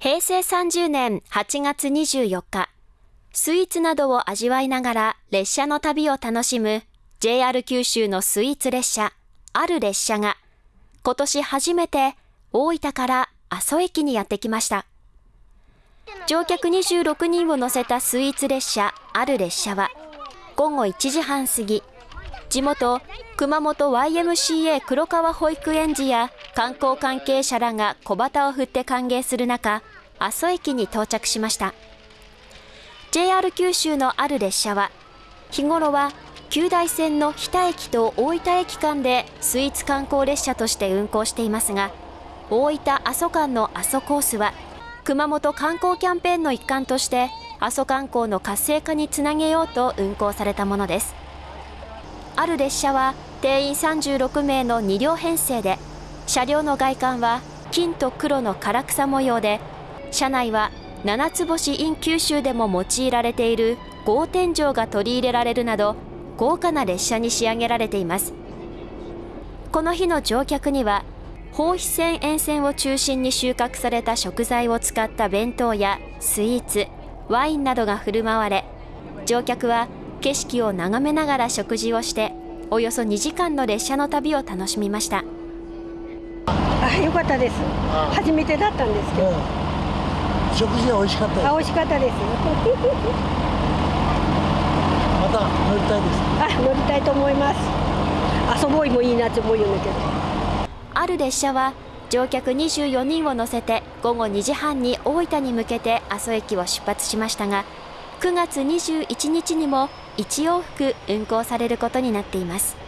平成30年8月24日、スイーツなどを味わいながら列車の旅を楽しむ JR 九州のスイーツ列車、ある列車が、今年初めて大分から阿蘇駅にやってきました。乗客26人を乗せたスイーツ列車、ある列車は、午後1時半過ぎ、地元熊本 YMCA 黒川保育園児や観光関係者らが小旗を振って歓迎する中、阿蘇駅に到着しました。JR 九州のある列車は、日頃は旧大線の日田駅と大分駅間でスイーツ観光列車として運行していますが、大分阿蘇間の阿蘇コースは、熊本観光キャンペーンの一環として、阿蘇観光の活性化につなげようと運行されたものです。ある列車は定員36名の2両編成で、車両の外観は金と黒の唐草模様で、車内は七つ星 in 九州でも用いられている合天井が取り入れられるなど、豪華な列車に仕上げられています。この日の乗客には、放肥線沿線を中心に収穫された食材を使った弁当やスイーツ、ワインなどが振る舞われ、乗客は景色を眺めながら食事をしておよそ2時間の列車の旅を楽しみました。あよかったです。初めてだったんですけど、うん、食事は美味しかったあ美味しかったです。また乗りたいです。あ乗りたいと思います。遊ぼいもいいなって思うんだけどある列車は乗客24人を乗せて午後2時半に大分に向けて阿蘇駅を出発しましたが9月21日にも1往復運行されることになっています。